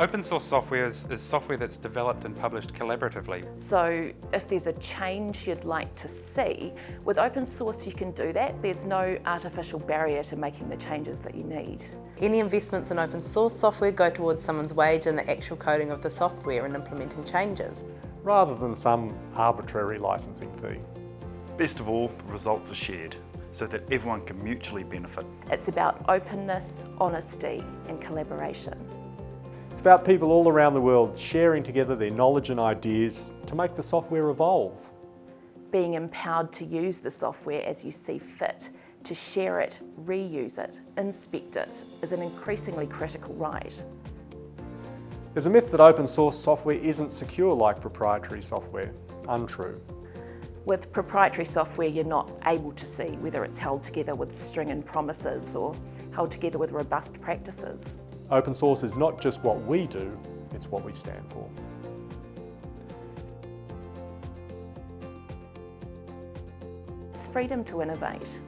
Open source software is, is, software that's developed and published collaboratively. So if there's a change you'd like to see, with open source you can do that. There's no artificial barrier to making the changes that you need. Any investments in open source software go towards someone's wage and the actual coding of the software and implementing changes. Rather than some arbitrary licensing fee. Best of all, the results are shared so that everyone can mutually benefit. It's about openness, honesty and collaboration. It's about people all around the world sharing together their knowledge and ideas to make the software evolve. Being empowered to use the software as you see fit, to share it, reuse it, inspect it, is an increasingly critical right. There's a myth that open source software isn't secure like proprietary software. Untrue. With proprietary software, you're not able to see whether it's held together with string and promises or held together with robust practices. Open source is not just what we do, it's what we stand for. It's freedom to innovate.